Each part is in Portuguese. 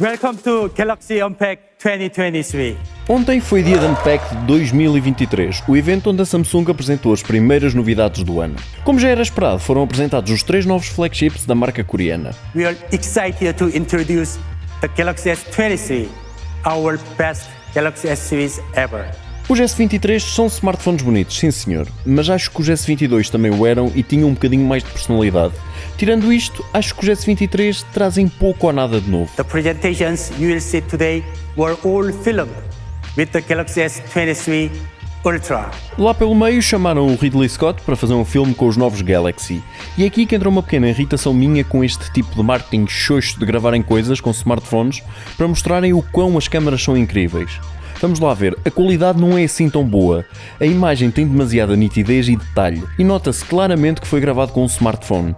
Welcome to Galaxy Unpacked 2023. Ontem foi dia da Unpacked 2023, o evento onde a Samsung apresentou as primeiras novidades do ano. Como já era esperado, foram apresentados os três novos flagships da marca coreana. We are excited to introduce the Galaxy S23, our best Galaxy S series ever. Os S23 são smartphones bonitos, sim senhor, mas acho que os S22 também o eram e tinham um bocadinho mais de personalidade. Tirando isto, acho que os S23 trazem pouco ou nada de novo. The presentations you will see today were all filmed with the Galaxy S23 Ultra. Lá pelo meio chamaram o Ridley Scott para fazer um filme com os novos Galaxy. E é aqui que entra uma pequena irritação minha com este tipo de marketing xoxo de gravarem coisas com smartphones para mostrarem o quão as câmaras são incríveis. Vamos lá ver, a qualidade não é assim tão boa. A imagem tem demasiada nitidez e detalhe, e nota-se claramente que foi gravado com um smartphone.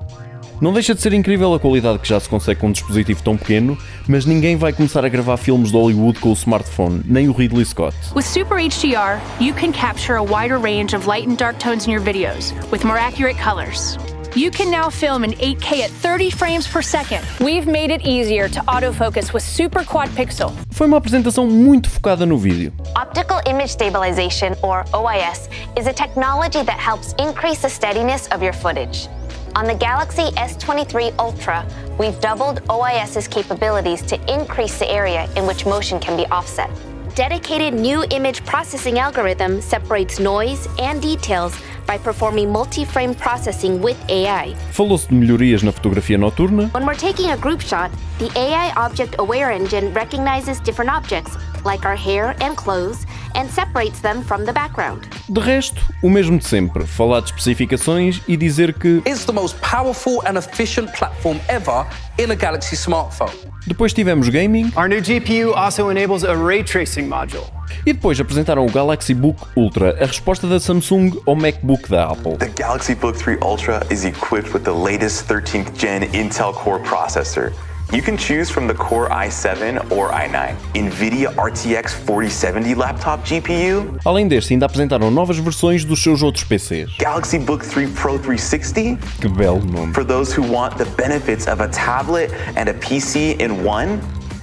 Não deixa de ser incrível a qualidade que já se consegue com um dispositivo tão pequeno, mas ninguém vai começar a gravar filmes de Hollywood com o smartphone, nem o Ridley Scott. With Super HDR, you can capture a wider range of light and dark tones in your videos with more accurate colors. You can now film in 8K at 30 frames per second. We've made it easier to autofocus with Super Quad Pixel. Foi uma apresentação muito focada no vídeo. Optical Image Stabilization, or OIS, is a technology that helps increase the steadiness of your footage. On the Galaxy S23 Ultra, we've doubled OIS's capabilities to increase the area in which motion can be offset. Dedicated new image processing algorithm separates noise and details by performing multi-frame processing with AI. Falou-se de melhorias na fotografia noturna, When we're taking a group shot, the AI Object Aware Engine recognizes different objects, like our hair and clothes, and separates them from the background. de resto, o mesmo de sempre, falar de especificações e dizer que It's the most powerful and efficient platform ever in a Galaxy smartphone. depois tivemos gaming Our new GPU also enables a ray tracing module. e depois apresentaram o Galaxy Book Ultra, a resposta da Samsung ao MacBook da Apple. The Galaxy Book 3 Ultra is equipped with the latest 13th gen Intel Core processor. You can choose from the Core i7 or i9, NVIDIA RTX 4070 laptop GPU, Além deste, ainda apresentaram novas versões dos seus outros PCs. Galaxy Book 3 Pro 360 Que belo nome. for those who want the benefits of a tablet and a PC in one,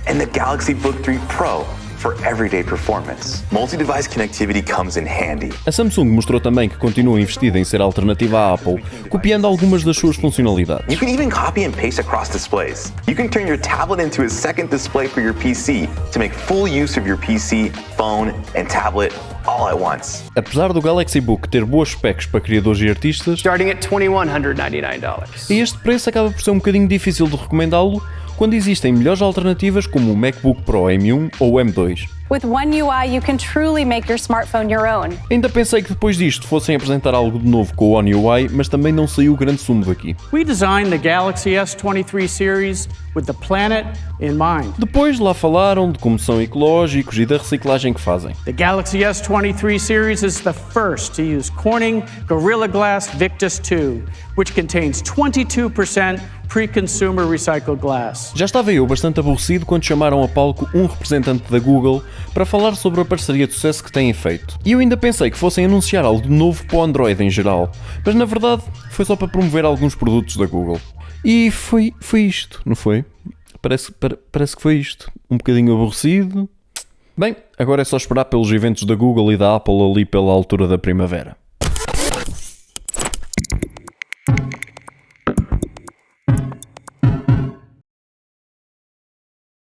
and the Galaxy Book 3 Pro for everyday performance. Multi-device connectivity comes in handy. A Samsung mostrou também que continua investida em ser alternativa à Apple, copiando algumas das suas funcionalidades. You can even copy and paste across displays. You can turn your tablet into a second display for your PC to make full use of your PC, phone, and tablet all at once. Apesar do Galaxy Book ter boas specs para criadores e artistas, Starting at $2,199. a este preço acaba por ser um bocadinho difícil de recomendá-lo quando existem melhores alternativas como o MacBook Pro M1 ou M2. With One UI, you can truly make your smartphone your own. Ainda pensei que depois disto fossem apresentar algo de novo com o One UI, mas também não saiu o grande sumo daqui. We designed the Galaxy S23 series with the planet in mind. Depois lá falaram de como são ecológicos e da reciclagem que fazem. The Galaxy S23 series is the first to use Corning Gorilla Glass Victus 2, which contains 22% pre-consumer recycled glass. Já estava eu bastante aborrecido quando chamaram a palco um representante da Google para falar sobre a parceria de sucesso que têm feito. E eu ainda pensei que fossem anunciar algo de novo para o Android em geral, mas na verdade foi só para promover alguns produtos da Google. E foi, foi isto, não foi? Parece, pare- parece que foi isto. Um bocadinho aborrecido. Bem, agora é só esperar pelos eventos da Google e da Apple ali pela altura da primavera.